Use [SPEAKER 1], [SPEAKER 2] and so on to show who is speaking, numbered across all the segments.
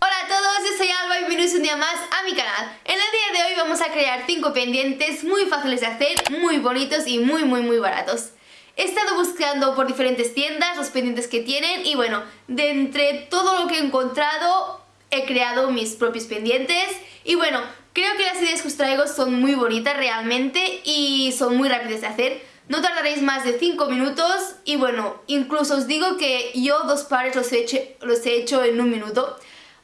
[SPEAKER 1] Hola a todos, yo soy Alba y bienvenidos un día más a mi canal. En el día de hoy vamos a crear
[SPEAKER 2] 5 pendientes muy fáciles de hacer, muy bonitos y muy muy muy baratos. He estado buscando por diferentes tiendas los pendientes que tienen y bueno, de entre todo lo que he encontrado he creado mis propios pendientes y bueno, creo que las ideas que os traigo son muy bonitas realmente y son muy rápidas de hacer no tardaréis más de 5 minutos y bueno, incluso os digo que yo dos pares los he hecho, los he hecho en un minuto.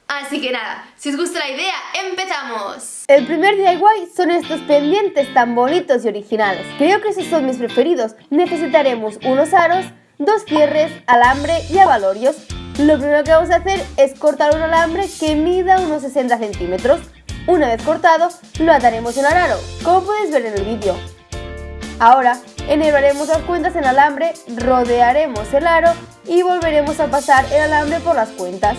[SPEAKER 2] Así que nada, si os gusta la idea, ¡empezamos!
[SPEAKER 1] El primer DIY son estos pendientes tan bonitos y originales. Creo que esos son mis preferidos. Necesitaremos unos aros, dos cierres, alambre y abalorios. Lo primero que vamos a hacer es cortar un alambre que mida unos 60 centímetros. Una vez cortado, lo ataremos en el aro, como podéis ver en el vídeo. Ahora, enhebraremos las cuentas en alambre, rodearemos el aro y volveremos a pasar el alambre por las cuentas.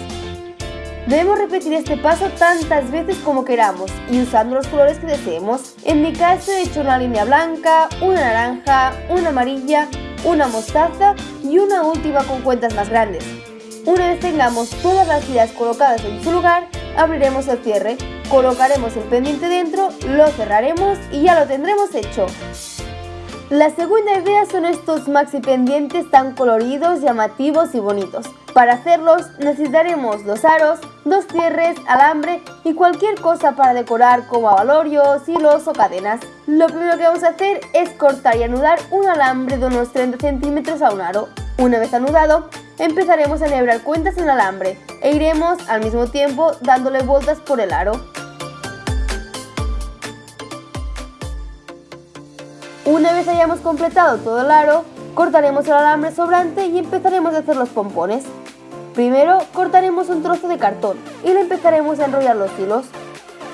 [SPEAKER 1] Debemos repetir este paso tantas veces como queramos y usando los colores que deseemos. En mi caso he hecho una línea blanca, una naranja, una amarilla, una mostaza y una última con cuentas más grandes. Una vez tengamos todas las tiras colocadas en su lugar, abriremos el cierre, colocaremos el pendiente dentro, lo cerraremos y ya lo tendremos hecho. La segunda idea son estos maxi pendientes tan coloridos, llamativos y bonitos. Para hacerlos necesitaremos dos aros, dos cierres, alambre y cualquier cosa para decorar como abalorios, hilos o cadenas. Lo primero que vamos a hacer es cortar y anudar un alambre de unos 30 centímetros a un aro. Una vez anudado, empezaremos a enhebrar cuentas en alambre e iremos al mismo tiempo dándole vueltas por el aro. Una vez hayamos completado todo el aro, cortaremos el alambre sobrante y empezaremos a hacer los pompones. Primero cortaremos un trozo de cartón y le empezaremos a enrollar los hilos.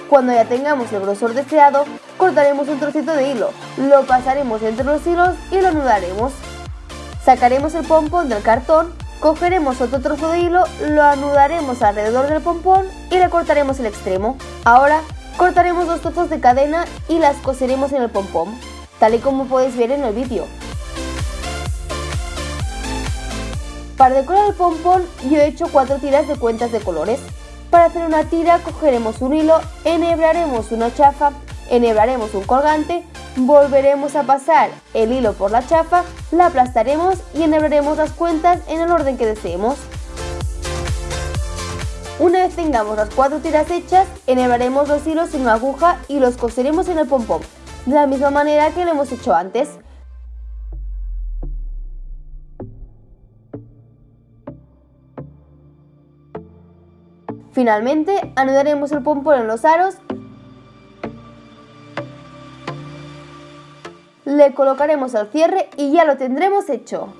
[SPEAKER 1] Cuando ya tengamos el grosor deseado, cortaremos un trocito de hilo, lo pasaremos entre los hilos y lo anudaremos. Sacaremos el pompón del cartón, cogeremos otro trozo de hilo, lo anudaremos alrededor del pompón y le cortaremos el extremo. Ahora cortaremos dos trozos de cadena y las coseremos en el pompón tal y como podéis ver en el vídeo. Para decorar el pompón yo he hecho cuatro tiras de cuentas de colores. Para hacer una tira cogeremos un hilo, enhebraremos una chafa, enhebraremos un colgante, volveremos a pasar el hilo por la chafa, la aplastaremos y enhebraremos las cuentas en el orden que deseemos. Una vez tengamos las cuatro tiras hechas, enhebraremos los hilos en una aguja y los coseremos en el pompón de la misma manera que lo hemos hecho antes. Finalmente, anudaremos el pompón en los aros, le colocaremos el cierre y ya lo tendremos hecho.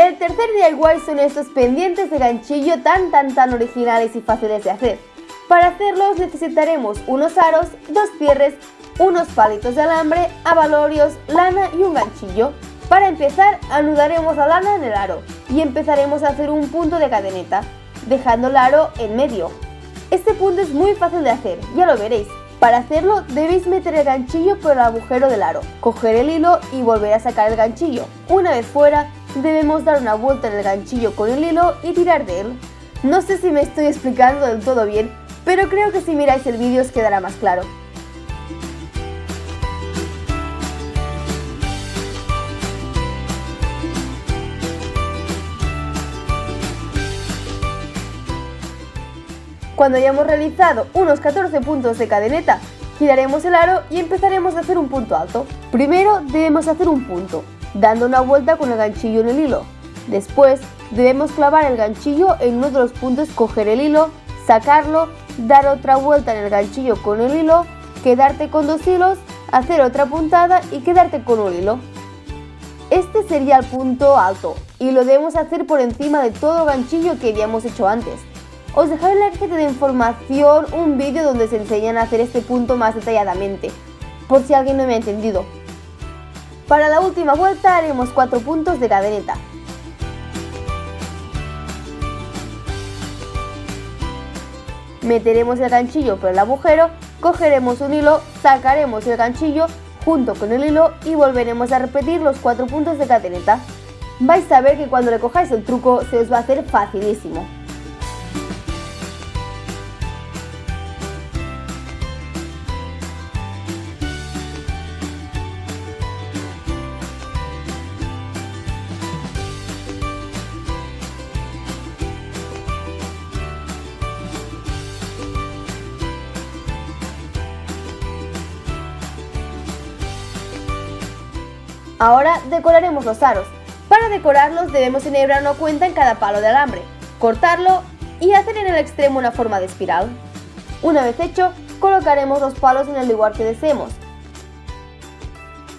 [SPEAKER 1] El tercer DIY son estos pendientes de ganchillo tan tan tan originales y fáciles de hacer. Para hacerlos necesitaremos unos aros, dos cierres, unos palitos de alambre, abalorios, lana y un ganchillo. Para empezar, anudaremos la lana en el aro y empezaremos a hacer un punto de cadeneta, dejando el aro en medio. Este punto es muy fácil de hacer, ya lo veréis. Para hacerlo debéis meter el ganchillo por el agujero del aro, coger el hilo y volver a sacar el ganchillo. Una vez fuera, debemos dar una vuelta en el ganchillo con el hilo y tirar de él. No sé si me estoy explicando del todo bien, pero creo que si miráis el vídeo os quedará más claro. Cuando hayamos realizado unos 14 puntos de cadeneta, giraremos el aro y empezaremos a hacer un punto alto. Primero debemos hacer un punto, dando una vuelta con el ganchillo en el hilo. Después debemos clavar el ganchillo en uno de los puntos, coger el hilo, sacarlo, dar otra vuelta en el ganchillo con el hilo, quedarte con dos hilos, hacer otra puntada y quedarte con un hilo. Este sería el punto alto y lo debemos hacer por encima de todo ganchillo que habíamos hecho antes. Os dejaré en la cajita de información un vídeo donde se enseñan a hacer este punto más detalladamente, por si alguien no me ha entendido. Para la última vuelta haremos 4 puntos de cadeneta. Meteremos el ganchillo por el agujero, cogeremos un hilo, sacaremos el ganchillo junto con el hilo y volveremos a repetir los 4 puntos de cadeneta. Vais a ver que cuando le cojáis el truco se os va a hacer facilísimo. Ahora decoraremos los aros. Para decorarlos debemos enhebrar una cuenta en cada palo de alambre, cortarlo y hacer en el extremo una forma de espiral. Una vez hecho, colocaremos los palos en el lugar que deseemos.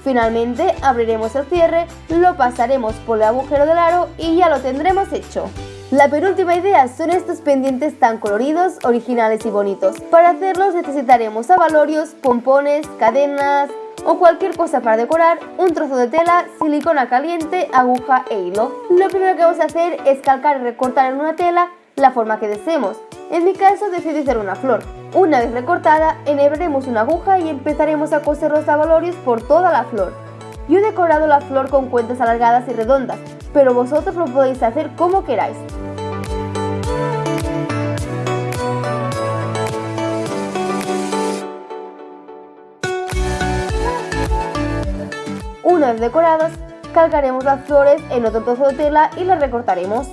[SPEAKER 1] Finalmente abriremos el cierre, lo pasaremos por el agujero del aro y ya lo tendremos hecho. La penúltima idea son estos pendientes tan coloridos, originales y bonitos. Para hacerlos necesitaremos abalorios, pompones, cadenas, o cualquier cosa para decorar, un trozo de tela, silicona caliente, aguja e hilo. Lo primero que vamos a hacer es calcar y recortar en una tela la forma que deseemos. En mi caso decidí hacer una flor. Una vez recortada, enhebraremos una aguja y empezaremos a coser los abalorios por toda la flor. Yo he decorado la flor con cuentas alargadas y redondas, pero vosotros lo podéis hacer como queráis. Una vez decoradas, calcaremos las flores en otro trozo de tela y las recortaremos.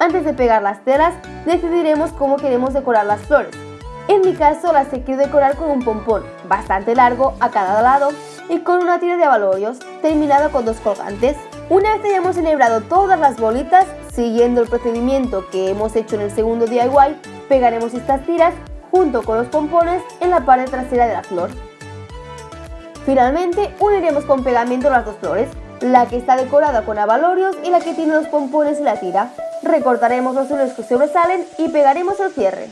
[SPEAKER 1] Antes de pegar las telas, decidiremos cómo queremos decorar las flores. En mi caso las he querido decorar con un pompón bastante largo a cada lado y con una tira de abalorios terminado con dos colgantes. Una vez hayamos enhebrado todas las bolitas, siguiendo el procedimiento que hemos hecho en el segundo DIY, pegaremos estas tiras junto con los pompones en la parte trasera de la flor. Finalmente, uniremos con pegamento las dos flores, la que está decorada con abalorios y la que tiene los pompones y la tira. Recortaremos los hilos que sobresalen y pegaremos el cierre.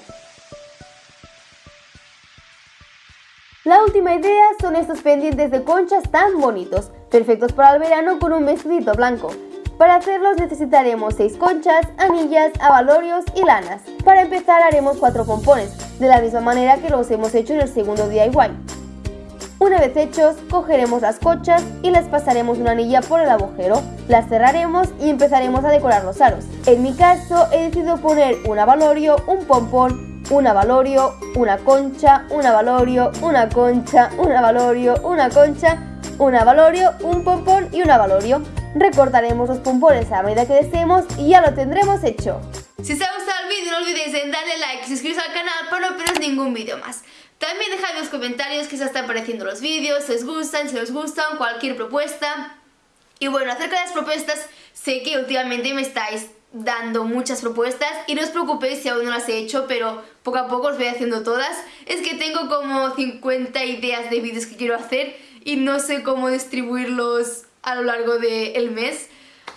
[SPEAKER 1] La última idea son estos pendientes de conchas tan bonitos, perfectos para el verano con un vestidito blanco. Para hacerlos necesitaremos 6 conchas, anillas, abalorios y lanas. Para empezar haremos 4 pompones, de la misma manera que los hemos hecho en el segundo DIY. Una vez hechos, cogeremos las cochas y les pasaremos una anilla por el agujero, las cerraremos y empezaremos a decorar los aros. En mi caso he decidido poner un avalorio, un pompón, un avalorio, una concha, un avalorio, una concha, un avalorio, una concha, un avalorio, un pompón y un avalorio. Recortaremos los pompones a medida que deseemos y ya lo tendremos hecho.
[SPEAKER 2] Si os ha gustado el vídeo no olvidéis en darle like y suscribiros al canal para no perderos ningún vídeo más. También dejad en los comentarios qué os están pareciendo los vídeos, si os gustan, si os gustan, cualquier propuesta. Y bueno, acerca de las propuestas, sé que últimamente me estáis dando muchas propuestas y no os preocupéis si aún no las he hecho, pero poco a poco os voy haciendo todas. Es que tengo como 50 ideas de vídeos que quiero hacer y no sé cómo distribuirlos a lo largo del mes.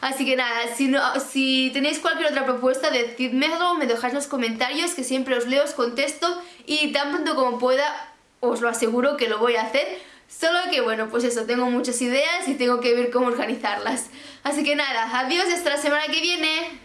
[SPEAKER 2] Así que nada, si, no, si tenéis cualquier otra propuesta, decídmelo, me dejáis los comentarios, que siempre os leo, os contesto y tan pronto como pueda, os lo aseguro que lo voy a hacer. Solo que bueno, pues eso, tengo muchas ideas y tengo que ver cómo organizarlas. Así que nada, adiós hasta la semana que viene.